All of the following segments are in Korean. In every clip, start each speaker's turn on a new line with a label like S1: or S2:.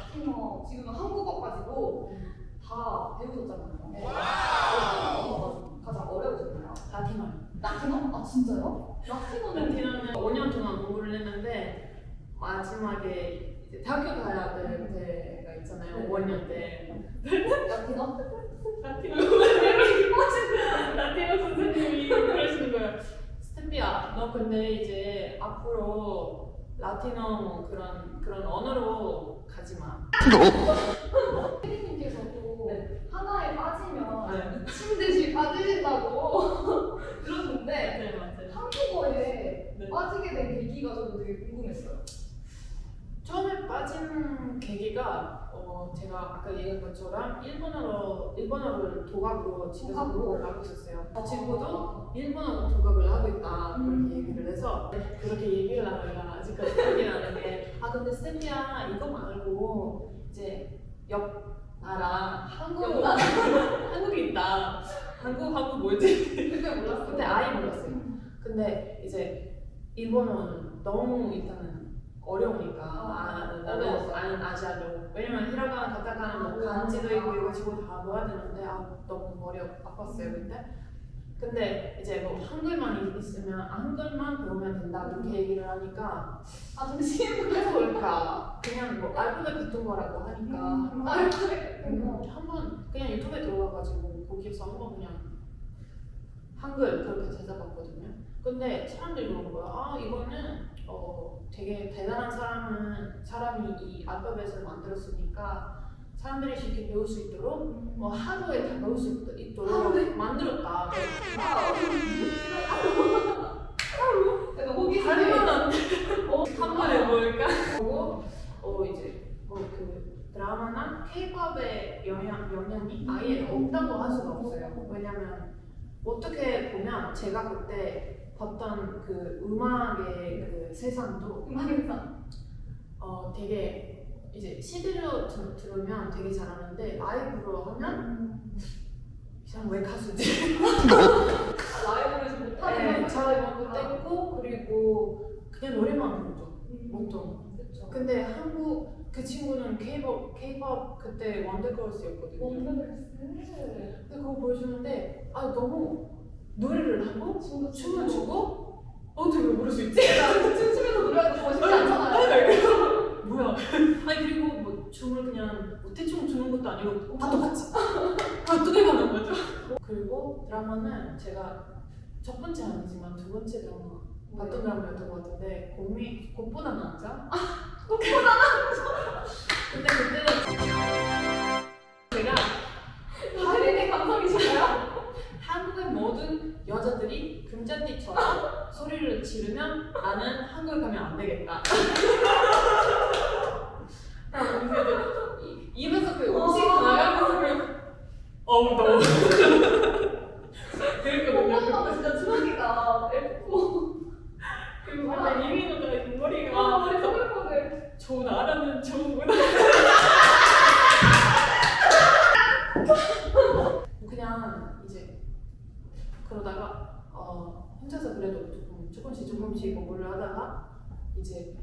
S1: 라틴어 지금은 한국어 가지고 다 배우셨잖아요. 가장 어려우셨나요?
S2: 라틴어.
S1: 라틴어? 아 진짜요? 라틴어는
S2: 라틴어는 5년 동안 공부를 했는데 마지막에 이제 대학교 가야 될 때가 있잖아요.
S1: 네.
S2: 5학년 때.
S1: 라틴어?
S2: 라틴어 선생님이 라틴어 선생님이 그러시는 거예요. 스탠비야, 너 근데 이제 앞으로 라틴어 그런 그런 언어로 가지 마.
S1: 피디님께서도
S2: 네.
S1: 하나에 빠지면
S2: 네.
S1: 미친 듯이 빠지신다고 그러는데
S2: 네 맞아요.
S1: 한국어에
S2: 네.
S1: 빠지게 된 계기가 저도 되게 궁금했어요.
S2: 처음에 빠진 계기가 어, 제가 아까 얘기한 것처럼 일본어로 일본어를 도각으로 집에서? 공부를 하고 있었어요. 그 친구도 일본어 도각을 하고 있다
S1: 음.
S2: 그렇게 얘기를 해서 그렇게 얘기를 하다가 아직까지 나는 게 아 근데 스탠리야 이거 말고 이제 옆 나라 한국
S1: 나라.
S2: 한국이 있다. 한국 한국 뭐지?
S1: 그때 몰랐어요.
S2: 그때 아예 몰랐어요. 근데 이제 일본어는 너무 일단은 어려우니까 아, 나도
S1: 어려웠어요.
S2: 안 아시아도 왜냐면 히라가나 가타카나 뭐 간지도 있고 이거 지고 다 모아야 되는데 아 너무 머리 아팠어요 그때 근데 이제 뭐 한글만 있으면 한글만 배우면 된다 그렇게 얘기를 하니까
S1: 아 잠시만요.
S2: 그래서 그럴까 그냥 뭐 알고도 듣던 거라고 하니까
S1: 아 그래.
S2: 음, 한번 그냥 유튜브에 들어가가지고 거기서 한번 그냥 한글 그렇게 찾아봤거든요. 근데 사람들이 그런 거야. 아 이거는 어 되게 대단한 사람은 사람이 이 알파벳을 만들었으니까 사람들이 쉽게 배울 수 있도록 뭐 하루에 다 배울 수 있도- 있도록
S1: 하루에?
S2: 만들었다.
S1: 하루? 약간
S2: 한데 어, 한번 해볼까? 그리고 어 이제 뭐그 드라마나 K-팝의 영향 영향이 아예 없다고 할 수가 없어요. 왜냐면 어떻게 보면 제가 그때 봤던 그 음악의 그 세상도
S1: 음악에서
S2: 어 되게 이제 CD로 들- 들으면 되게 잘하는데 라이브로 하면 이 사람 왜 가수지?
S1: 라이브를 좀 못하는
S2: 네, 잘 못했고 그리고 그냥 노래만 부르죠. 보통.
S1: 그렇죠.
S2: 근데 한국 그 친구는 K-pop, K-pop 그때 원더걸스였거든요.
S1: 원더걸스.
S2: 근데 그거 보여주는데 아 너무 노래를 하고 춤을 추고 어떻게 부를 수 있지?
S1: 춤추면서 노래하는 거 쉽지 않잖아요.
S2: 뭐야? 아니 그리고 뭐 춤을 그냥 뭐 대충 추는 것도 아니고 다 똑같이 다 어떻게 가는 거죠? 그리고 드라마는 제가 첫 번째 아니지만 두 번째 드라마 봤던 드라마였던 것 같은데 곰이 곰보다 남자? 곰보다 남자? 근데 그때는 제가
S1: 하늘의 감성이신가요?
S2: 한국의 모든 여자들이 금잔디처럼 소리를 지르면 나는 한국에 가면 안 되겠다. 그래서 이- 입에서 그 음식 나가면서 그냥 너무 그랬거든요.
S1: 오빠는 진짜 주먹이가 F4.
S2: 그리고 원래 이민호가 이
S1: 아,
S2: 머리가
S1: 머리 소글소글.
S2: 좋은 알아는 좋은구나. 그냥 이제 그러다가 어, 혼자서 그래도 조금 조금씩 조금씩 공부를 하다가 이제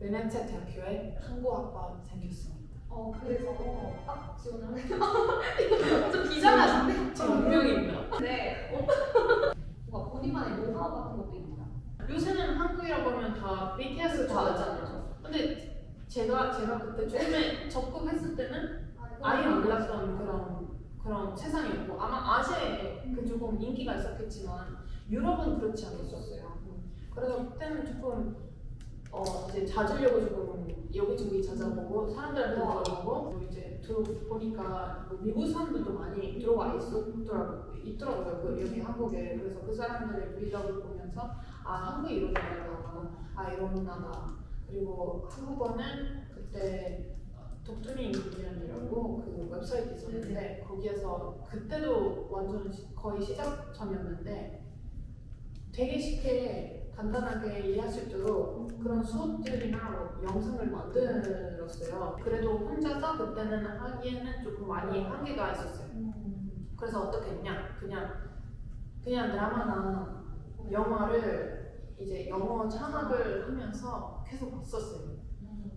S2: 베네치아 대학교에 한국학과 생겼습니다.
S1: 어, 그래서 딱 지원을 하게 좀 비장하신데?
S2: 제 운명입니다.
S1: 네. 뭔가 본인만의 노하우 같은 것도 있나요?
S2: 요새는 한국이라고 하면 다 BTS 다 알잖아요. 근데 제가 제가 그때 처음에 접근했을 때는 아예 몰랐던 그런 그런 세상이었고 아마 아시아에 그 조금 인기가 있었겠지만 유럽은 그렇지 않았었어요. 그래서 그때는 조금 어 이제 찾으려고 조금 여기저기 찾아보고 사람들한테 물어보고. 또 이제 들어보니까 뭐 미국 사람들도 많이 들어와 있었더라고 있더라고요. 그 여기 한국에. 그래서 그 사람들의 브이로그를 보면서 아 한국이 이런 나라구나 아 이런 문화다 그리고 한국어는 그때 독트린 인디언이라고 그 웹사이트 있었는데 거기에서 그때도 완전 시- 거의 시작점이었는데 되게 쉽게 간단하게 이해할 수 있도록 그런 수업들이나 뭐 영상을 만들었어요. 그래도 혼자서 그때는 하기에는 조금 많이 한계가 있었어요. 그래서 어떻게 했냐? 그냥 그냥 드라마나 영화를 이제 영어 창학을 하면서 계속 봤었어요.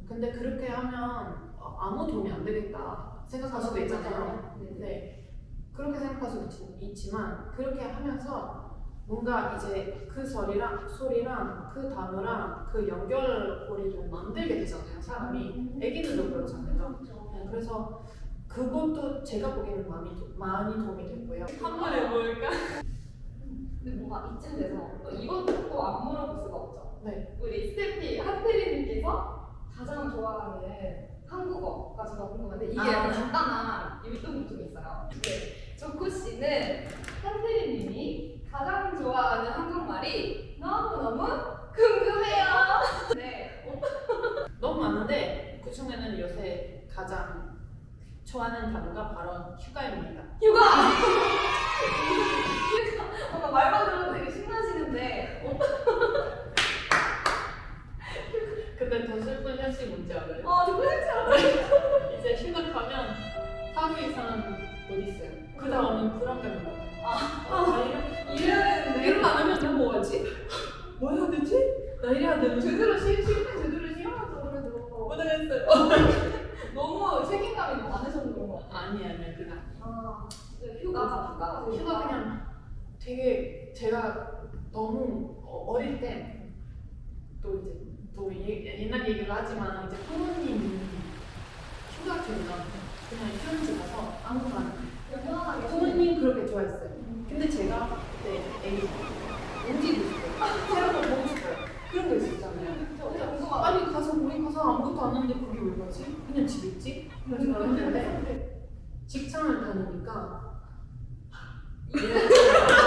S2: 근데 그렇게 하면 어, 아무 도움이 안 되겠다 생각할 수도 있잖아요.
S1: 네.
S2: 네. 그렇게 생각할 수도 있- 있지만 그렇게 하면서 뭔가 이제 그 소리랑 소리랑 그 단어랑 그 연결고리를 만들게 되잖아요. 사람이 애기들도 그렇잖아요. 네, 그래서 그것도 제가 보기에는 많이 도- 많이 도움이 됐고요.
S3: 한번 해볼까?
S1: 근데 뭔가 이쯤 돼서 또 이것도 또안 물어볼 수가 없죠.
S2: 네.
S1: 우리 스태피 한태리님께서 가장 좋아하는 한국어가 제가 궁금한데 이게
S2: 아.
S1: 약간 간단한 율동이 있어요. 네. 조코 씨는 한태리님이 가장 좋아하는 한국말이 너무너무 궁금해요. 네.
S2: 너무 많은데 그 중에는 요새 가장 좋아하는 단어가 바로 휴가입니다.
S1: 휴가! 되는데 제대로 쉴때 제대로 쉬어야죠 그래도
S2: 못하겠어요.
S1: 너무 책임감이 많으셔서 그런 거 같아요.
S2: 아니 아니 그냥
S1: 아, 네, 휴가, 되게
S2: 휴가 그냥 되게 제가 너무 어- 어릴 때 또 이제 또 예- 옛날 얘기를 하지만 이제 부모님이 휴가 되면 그냥 휴양지 가서 아무거나 부모님 그렇게 좋아했어요. 근데 제가 그때 애기 움직이고 싶어요. 새로운 거 보고 싶어요. 그런 거 있었잖아요.
S1: 궁금하다.
S2: 아니 가서 우리 가서 아무것도 안 하는데 그게 왜 가지? 그냥 집에 있지? 이런 생각을 했는데 직장을 다니니까